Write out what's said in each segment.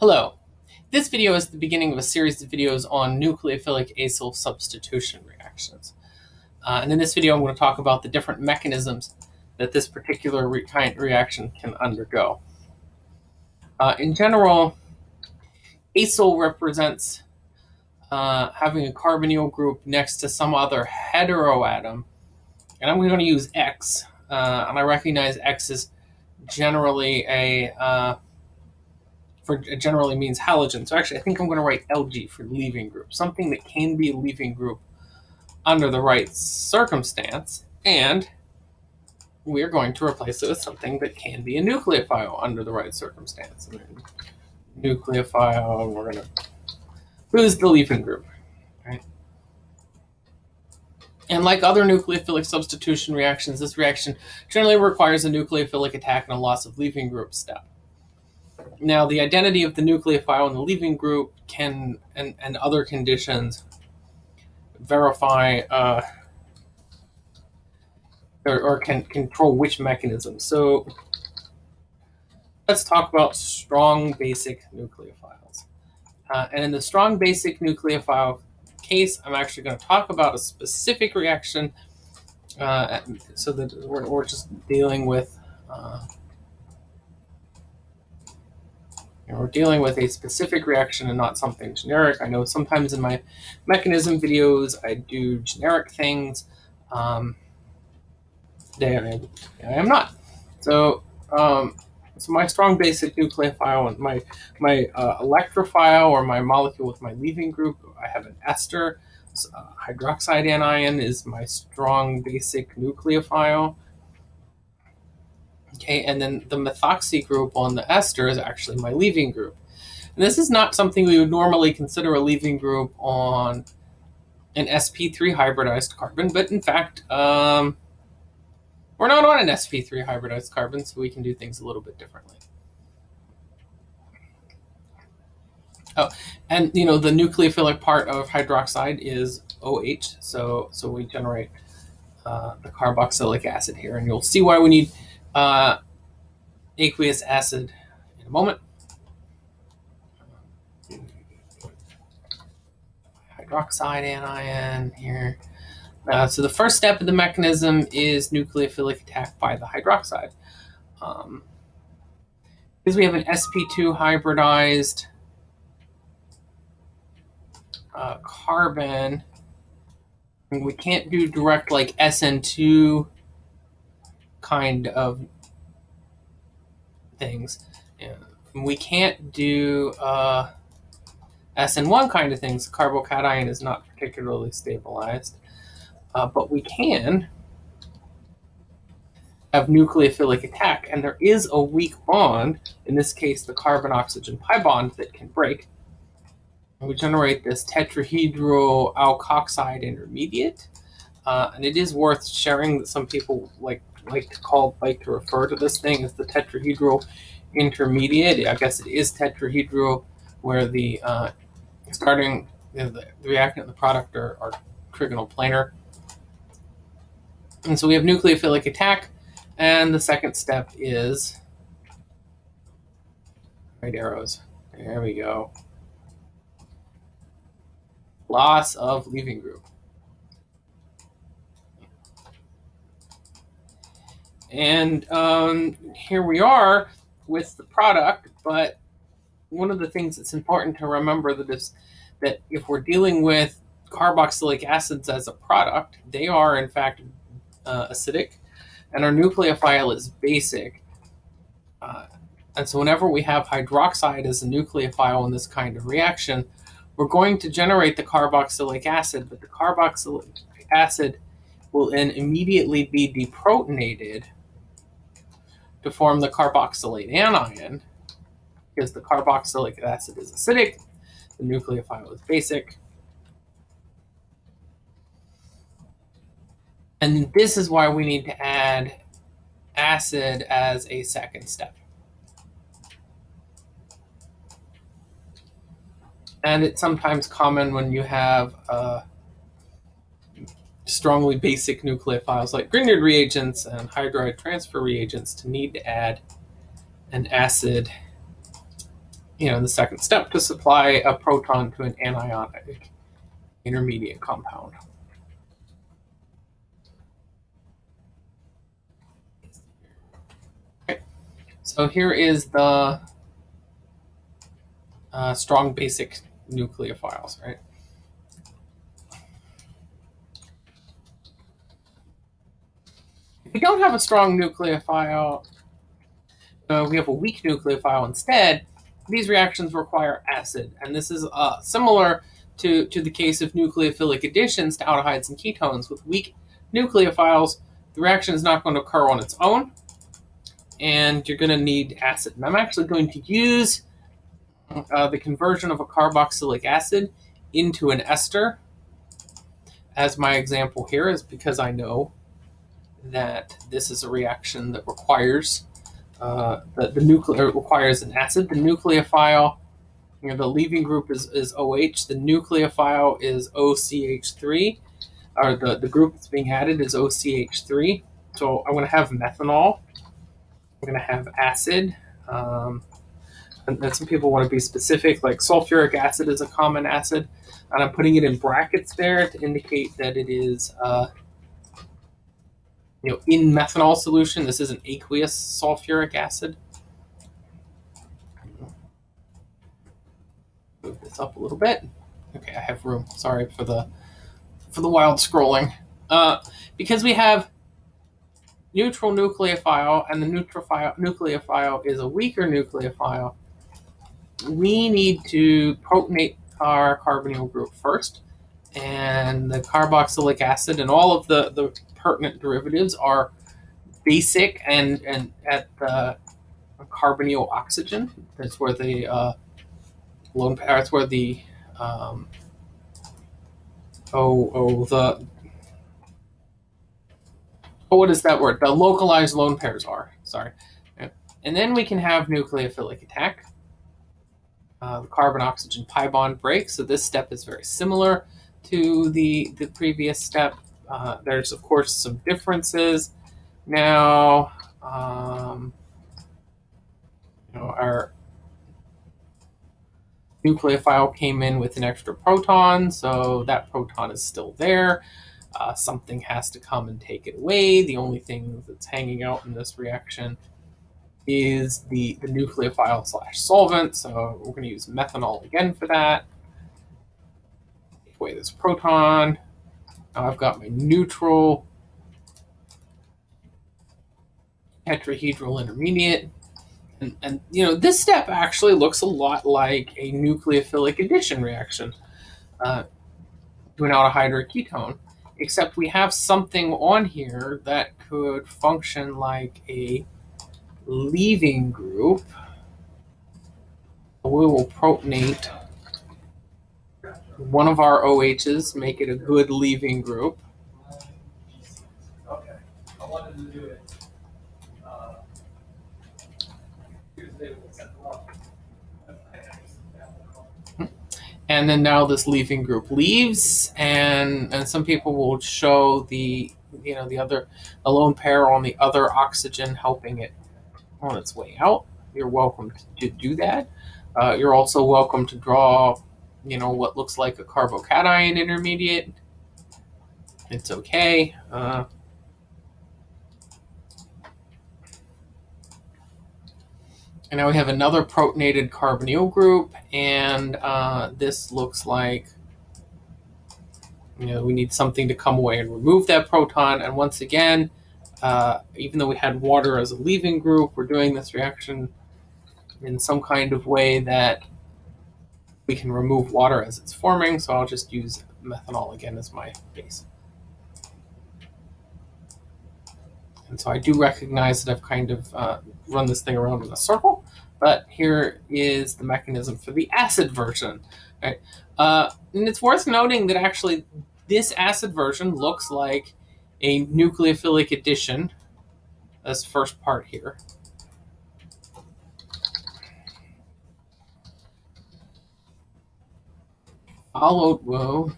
Hello. This video is the beginning of a series of videos on nucleophilic acyl substitution reactions. Uh, and in this video, I'm going to talk about the different mechanisms that this particular re reaction can undergo. Uh, in general, acyl represents uh, having a carbonyl group next to some other heteroatom. And I'm going to use X. Uh, and I recognize X is generally a uh, for generally means halogen. So actually, I think I'm going to write LG for leaving group, something that can be a leaving group under the right circumstance. And we're going to replace it with something that can be a nucleophile under the right circumstance. Nucleophile, we're going to lose the leaving group. Right? And like other nucleophilic substitution reactions, this reaction generally requires a nucleophilic attack and a loss of leaving group step. Now, the identity of the nucleophile in the leaving group can, and, and other conditions, verify uh, or, or can control which mechanism. So let's talk about strong basic nucleophiles. Uh, and in the strong basic nucleophile case, I'm actually going to talk about a specific reaction uh, so that we're, we're just dealing with uh, and we're dealing with a specific reaction and not something generic. I know sometimes in my mechanism videos, I do generic things. Um, today I, I am not. So, um, so my strong basic nucleophile my, my uh, electrophile or my molecule with my leaving group, I have an ester. Uh, hydroxide anion is my strong basic nucleophile. Okay, and then the methoxy group on the ester is actually my leaving group. And this is not something we would normally consider a leaving group on an sp3 hybridized carbon, but in fact, um, we're not on an sp3 hybridized carbon, so we can do things a little bit differently. Oh, and you know the nucleophilic part of hydroxide is OH, so so we generate uh, the carboxylic acid here, and you'll see why we need uh, aqueous acid in a moment. Hydroxide anion here. Uh, so the first step of the mechanism is nucleophilic attack by the hydroxide. Um, because we have an sp2 hybridized uh, carbon, we can't do direct like SN2 kind of things. we can't do uh, SN1 kind of things. Carbocation is not particularly stabilized. Uh, but we can have nucleophilic attack. And there is a weak bond, in this case, the carbon-oxygen pi bond that can break. We generate this tetrahedral alkoxide intermediate. Uh, and it is worth sharing that some people like like to call, like to refer to this thing as the tetrahedral intermediate. I guess it is tetrahedral where the uh, starting, you know, the, reactant and the product are, are trigonal planar. And so we have nucleophilic attack. And the second step is right arrows. There we go. Loss of leaving group. And um, here we are with the product, but one of the things that's important to remember that is that if we're dealing with carboxylic acids as a product, they are in fact uh, acidic, and our nucleophile is basic. Uh, and so whenever we have hydroxide as a nucleophile in this kind of reaction, we're going to generate the carboxylic acid, but the carboxylic acid will then immediately be deprotonated to form the carboxylate anion because the carboxylic acid is acidic, the nucleophile is basic. And this is why we need to add acid as a second step. And it's sometimes common when you have uh, strongly basic nucleophiles like Grignard reagents and hydride transfer reagents to need to add an acid you know, the second step to supply a proton to an anionic intermediate compound. Okay. So here is the uh, strong basic nucleophiles, right? We don't have a strong nucleophile, we have a weak nucleophile instead, these reactions require acid. And this is uh, similar to, to the case of nucleophilic additions to aldehydes and ketones. With weak nucleophiles, the reaction is not going to occur on its own, and you're going to need acid. And I'm actually going to use uh, the conversion of a carboxylic acid into an ester as my example here is because I know that this is a reaction that requires uh, the, the nuclear requires an acid. The nucleophile, you know, the leaving group is, is OH. The nucleophile is OCH3, or the, the group that's being added is OCH3. So I'm going to have methanol. I'm going to have acid. Um, and, and some people want to be specific, like sulfuric acid is a common acid. And I'm putting it in brackets there to indicate that it is uh, you know, in methanol solution, this is an aqueous sulfuric acid. Move this up a little bit. Okay, I have room. Sorry for the for the wild scrolling. Uh, because we have neutral nucleophile and the neutrophile nucleophile is a weaker nucleophile, we need to protonate our carbonyl group first. And the carboxylic acid and all of the, the pertinent derivatives are basic and, and at the carbonyl oxygen. That's where the uh, lone pair, that's where the um, oh oh the oh what is that word? The localized lone pairs are. Sorry. And then we can have nucleophilic attack. Uh, the carbon oxygen pi bond breaks. So this step is very similar to the the previous step. Uh, there's, of course, some differences. Now, um, you know, our nucleophile came in with an extra proton, so that proton is still there. Uh, something has to come and take it away. The only thing that's hanging out in this reaction is the, the nucleophile slash solvent, so we're going to use methanol again for that. Away this proton. Now I've got my neutral tetrahedral intermediate. And, and, you know, this step actually looks a lot like a nucleophilic addition reaction uh, to an aldehyde ketone, except we have something on here that could function like a leaving group. We will protonate one of our OHs, make it a good leaving group. Okay, I wanted to do it. uh, Tuesday with seven o'clock. And then now this leaving group leaves, and and some people will show the you know the other the lone pair on the other oxygen helping it on its way out. You're welcome to do that. Uh, you're also welcome to draw you know, what looks like a carbocation intermediate. It's okay. Uh, and now we have another protonated carbonyl group, and uh, this looks like, you know, we need something to come away and remove that proton. And once again, uh, even though we had water as a leaving group, we're doing this reaction in some kind of way that we can remove water as it's forming, so I'll just use methanol again as my base. And so I do recognize that I've kind of uh, run this thing around in a circle, but here is the mechanism for the acid version. Right? Uh, and it's worth noting that actually this acid version looks like a nucleophilic addition, this first part here. Followed, whoa,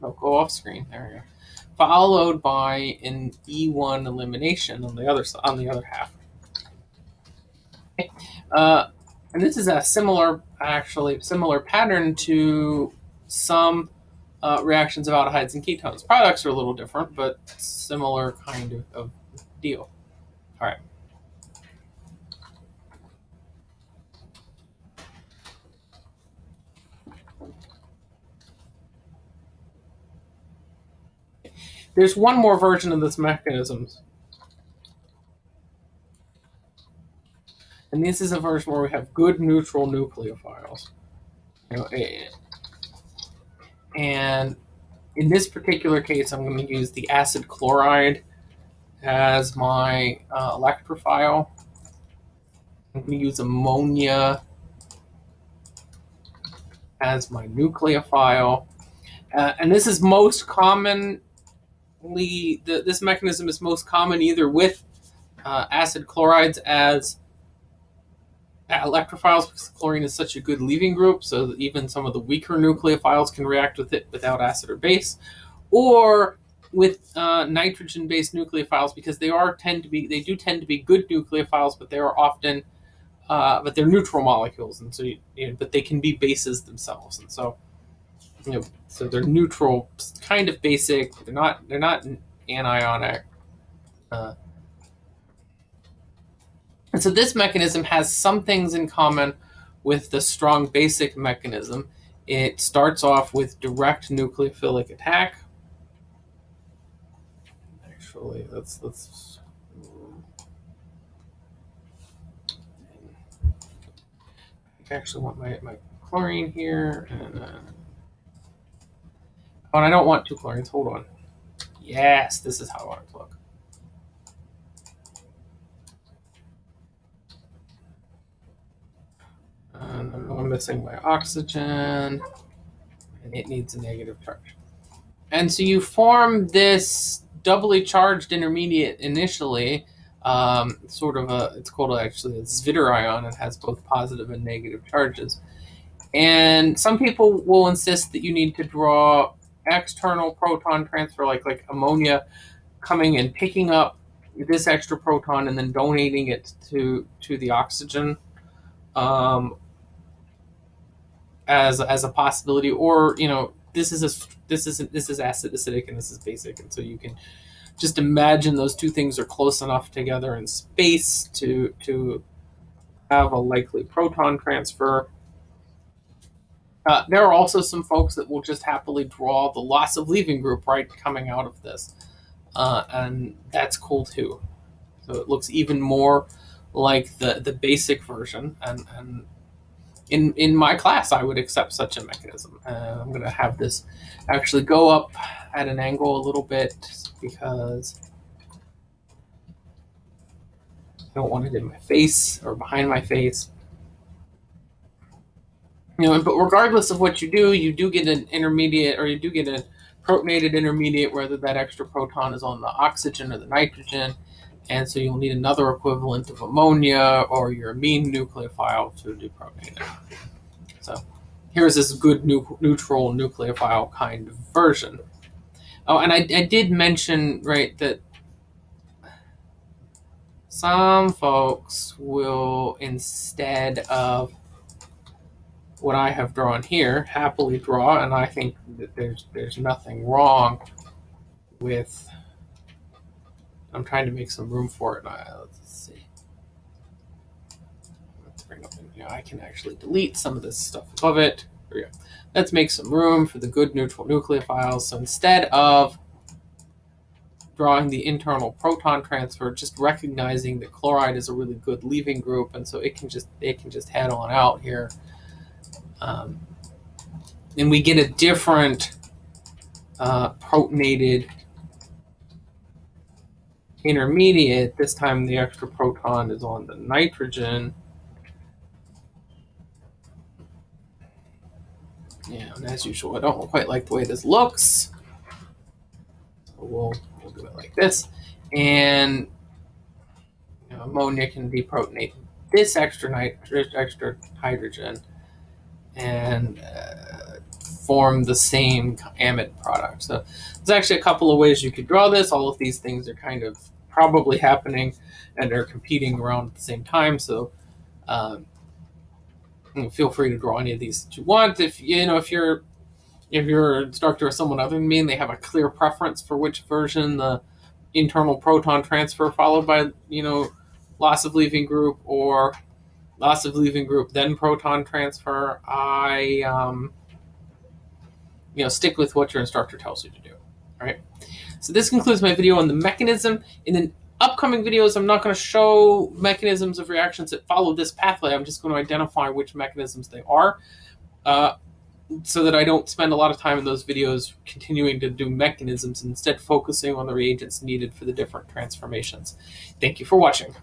don't go off screen, there we go. Followed by an E1 elimination on the other on the other half. Uh, And this is a similar, actually, similar pattern to some uh, reactions of aldehydes and ketones. Products are a little different, but similar kind of, of deal. All right. There's one more version of this mechanism. And this is a version where we have good neutral nucleophiles. You know, and in this particular case, I'm going to use the acid chloride as my uh, electrophile. I'm going to use ammonia as my nucleophile. Uh, and this is most common the, this mechanism is most common either with uh, acid chlorides as electrophiles because chlorine is such a good leaving group, so even some of the weaker nucleophiles can react with it without acid or base, or with uh, nitrogen-based nucleophiles because they are tend to be they do tend to be good nucleophiles, but they are often uh, but they're neutral molecules, and so you, you know, but they can be bases themselves, and so you know, so they're neutral, kind of basic. They're not they're not anionic. Uh, and so this mechanism has some things in common with the strong basic mechanism. It starts off with direct nucleophilic attack. Actually, let's let's I actually want my, my chlorine here and uh, Oh, and I don't want two chlorines. Hold on. Yes, this is how I want it to look. And I'm missing my oxygen, and it needs a negative charge. And so you form this doubly charged intermediate initially, um, sort of a, it's called actually a zwitterion. It has both positive and negative charges. And some people will insist that you need to draw external proton transfer, like like ammonia coming and picking up this extra proton and then donating it to to the oxygen um, as as a possibility, or you know this is a this is this is acid acidic and this is basic, and so you can just imagine those two things are close enough together in space to to have a likely proton transfer. Uh, there are also some folks that will just happily draw the loss of leaving group right coming out of this. Uh, and that's cool too. So it looks even more like the, the basic version. And, and in, in my class, I would accept such a mechanism. Uh, I'm going to have this actually go up at an angle a little bit because I don't want it in my face or behind my face you know, but regardless of what you do, you do get an intermediate or you do get a protonated intermediate, whether that extra proton is on the oxygen or the nitrogen. And so you'll need another equivalent of ammonia or your amine nucleophile to deprotonate it. So here's this good nu neutral nucleophile kind of version. Oh, and I, I did mention, right, that some folks will, instead of what I have drawn here, happily draw, and I think that there's there's nothing wrong with. I'm trying to make some room for it. Uh, let's see. Let's bring up. Know, I can actually delete some of this stuff above it. There we go. Let's make some room for the good neutral nucleophiles. So instead of drawing the internal proton transfer, just recognizing that chloride is a really good leaving group, and so it can just it can just head on out here um, and we get a different uh, protonated intermediate. This time the extra proton is on the nitrogen. Yeah, and as usual, I don't quite like the way this looks. So we'll, we'll do it like this. And you know, ammonia can deprotonate this extra nitrogen, extra hydrogen and uh, form the same amide product. So there's actually a couple of ways you could draw this. All of these things are kind of probably happening and are competing around at the same time. So um, feel free to draw any of these that you want. If you know if you're if your instructor or someone other than me and they have a clear preference for which version the internal proton transfer followed by you know loss of leaving group or loss of leaving group then proton transfer, I um, you know stick with what your instructor tells you to do. All right. So this concludes my video on the mechanism. In the upcoming videos, I'm not going to show mechanisms of reactions that follow this pathway. I'm just going to identify which mechanisms they are. Uh, so that I don't spend a lot of time in those videos continuing to do mechanisms, instead focusing on the reagents needed for the different transformations. Thank you for watching.